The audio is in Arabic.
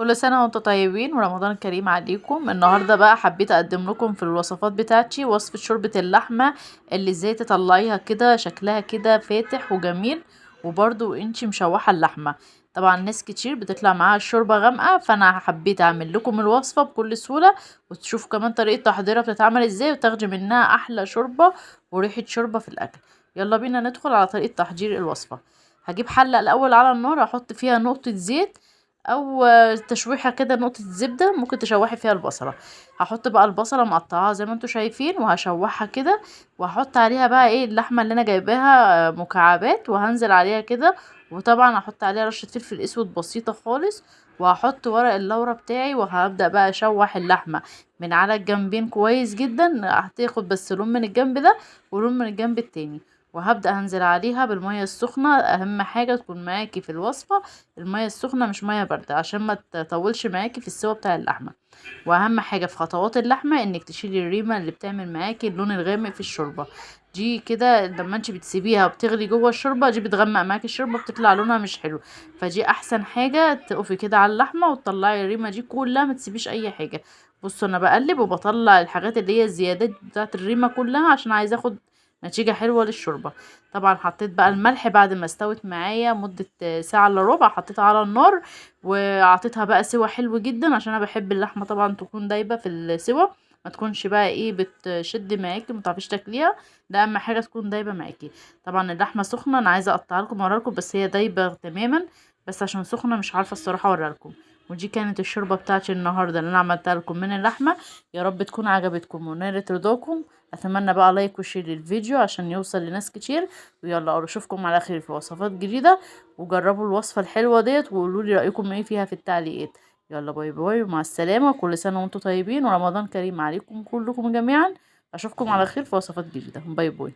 كل سنة وأنتم طيبين ورمضان كريم عليكم. النهاردة بقى حبيت أقدم لكم في الوصفات بتاعتي وصفة شوربة اللحمة اللي إزاي تطلعيها كده شكلها كده فاتح وجميل وبرضو انتي مشوحة اللحمة. طبعا ناس كتير بتطلع معاها الشوربة غامقة فأنا حبيت أعمل لكم الوصفة بكل سهولة وتشوفوا كمان طريقة تحضيرها بتتعمل إزاي وتاخدي منها أحلى شوربة وريحة شوربة في الأكل. يلا بينا ندخل على طريقة تحضير الوصفة. هجيب حلة الأول على النار أحط فيها نقطة زيت أو تشويحة كده نقطة زبدة ممكن تشوحي فيها البصلة. هحط بقى البصلة مقطعاها زي ما أنتوا شايفين وهشوحها كده وهحط عليها بقى إيه اللحمة اللي أنا جايباها مكعبات وهنزل عليها كده. وطبعا هحط عليها رشة فلفل أسود بسيطة خالص وهحط ورق اللورة بتاعي وهبدأ بقى أشوح اللحمة. من على الجنبين كويس جدا هتاخد بس لون من الجنب ده ولون من الجنب التاني. وهبدأ هنزل عليها بالمية السخنة. أهم حاجة تكون معاكي في الوصفة المية السخنة مش مية باردة عشان ما تطولش معاكي في السوا بتاع اللحمة. وأهم حاجة في خطوات اللحمة إنك تشيلي الريمة اللي بتعمل معاكي اللون الغامق في الشوربة. دي كده لما أنت بتسيبيها بتغلي جوه الشوربة دي بتغمق معاكي الشوربة بتطلع لونها مش حلو. فدي أحسن حاجة تقفي كده على اللحمة وتطلعي الريمة دي كلها ما تسيبيش أي حاجة. بصوا أنا بقلب وبطلع الحاجات اللي هي الزيادات بتاعت الريمة كلها عشان عايزة آخد نتيجة حلوة للشوربة. طبعا حطيت بقى الملح بعد ما استوت معايا مدة ساعة إلا ربع حطيتها على النار وعطيتها بقى سوا حلو جدا عشان أنا بحب اللحمة طبعا تكون دايبة في السوا ما تكونش بقى إيه بتشد معاكي ما تعرفيش تاكليها. ده أهم حاجة تكون دايبة معاكي. طبعا اللحمة سخنة أنا عايزة أقطعها لكم وأوريها لكم بس هي دايبة تماما بس عشان سخنة مش عارفة الصراحة أوريها لكم. ودي كانت الشوربة بتاعتي النهارده اللي أنا عملتها لكم من اللحمة. يا رب تكون عجبتكم ونالت رضاكم. أتمنى بقى like و share للفيديو عشان يوصل لناس كتير. ويلا أشوفكم على خير في وصفات جديدة. وجربوا الوصفة الحلوة ديت وقولوا لي رأيكم إيه فيها في التعليقات. يلا bye bye ومع السلامة. كل سنة وأنتم طيبين ورمضان كريم عليكم كلكم جميعا. أشوفكم على خير في وصفات جديدة. bye bye.